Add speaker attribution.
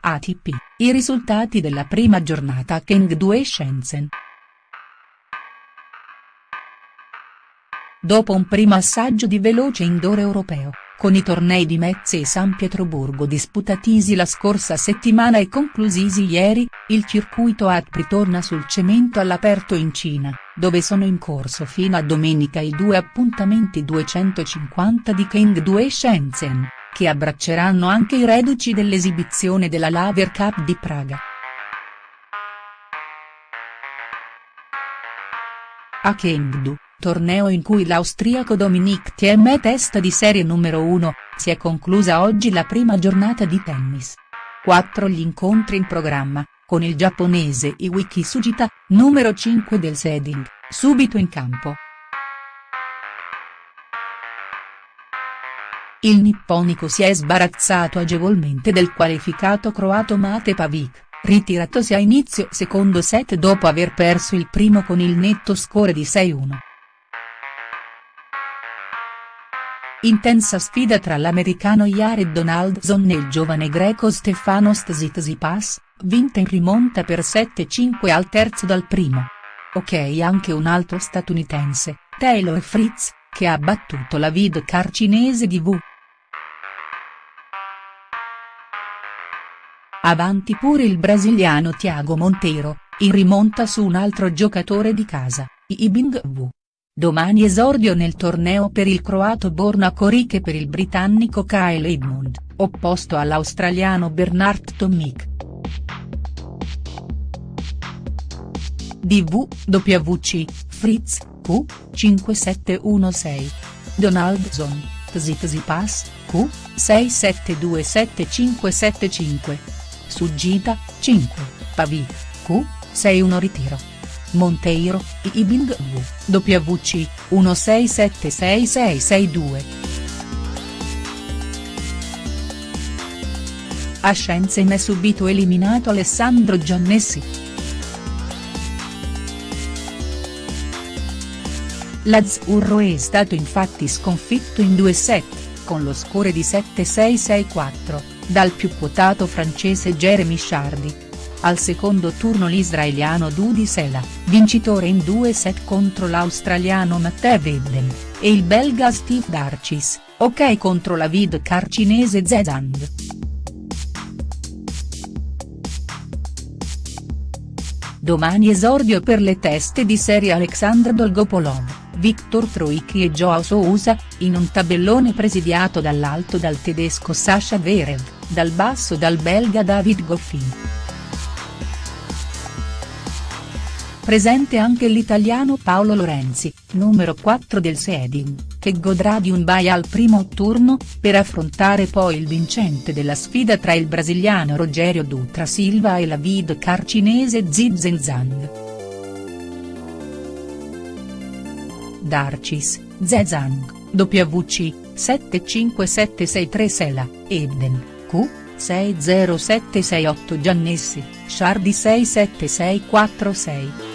Speaker 1: ATP, i risultati della prima giornata a Chengdu e Shenzhen. Dopo un primo assaggio di veloce indoor europeo, con i tornei di Metz e San Pietroburgo disputatisi la scorsa settimana e conclusisi ieri, il circuito ATP torna sul cemento all'aperto in Cina, dove sono in corso fino a domenica i due appuntamenti 250 di Chengdu e Shenzhen, che abbracceranno anche i reduci dell'esibizione della Laver Cup di Praga. A Chengdu, torneo in cui l'austriaco Dominic Thiem è testa di serie numero 1, si è conclusa oggi la prima giornata di tennis. Quattro gli incontri in programma, con il giapponese Iwiki Sugita, numero 5 del seeding, subito in campo. Il nipponico si è sbarazzato agevolmente del qualificato croato Mate Pavic, ritiratosi a inizio secondo set dopo aver perso il primo con il netto score di 6-1. Intensa sfida tra l'americano Jared Donaldson e il giovane greco Stefanos Tsitsipas, vinta in rimonta per 7-5 al terzo dal primo. Ok anche un altro statunitense, Taylor Fritz, che ha battuto la vid car cinese di V. Avanti pure il brasiliano Thiago Monteiro, in rimonta su un altro giocatore di casa, Ibing V. Domani esordio nel torneo per il croato Borna Coric e per il britannico Kyle Edmund, opposto all'australiano Bernard Tomic. DVWC, Fritz, Q, 5716. Donaldson, Tsitsipas, Q, 67277575. Sugita, 5, Pavic, Q, 61 ritiro. Monteiro, Ibing V, WC, 16766662. A Shenzhen è subito eliminato Alessandro Giannessi. L'Azzurro è stato infatti sconfitto in due set, con lo score di 7-6-6-4, dal più quotato francese Jeremy Chardy. Al secondo turno l'israeliano Dudi Sela, vincitore in due set contro l'australiano Matteo Vedden, e il belga Steve Darcis, ok contro la car cinese Zezang. Domani esordio per le teste di serie Alexandr Dolgopolov, Viktor Troicki e Joao Sousa, in un tabellone presidiato dall'alto dal tedesco Sasha Verev, dal basso dal belga David Goffin. Presente anche l'italiano Paolo Lorenzi, numero 4 del seeding, che godrà di un bye al primo turno, per affrontare poi il vincente della sfida tra il brasiliano Rogerio Dutra Silva e la car cinese Zizen Zhang. Darcis, Zezang, WC, 757636 Sela, Ebden, Q, 60768 Giannessi, Sciardi 67646.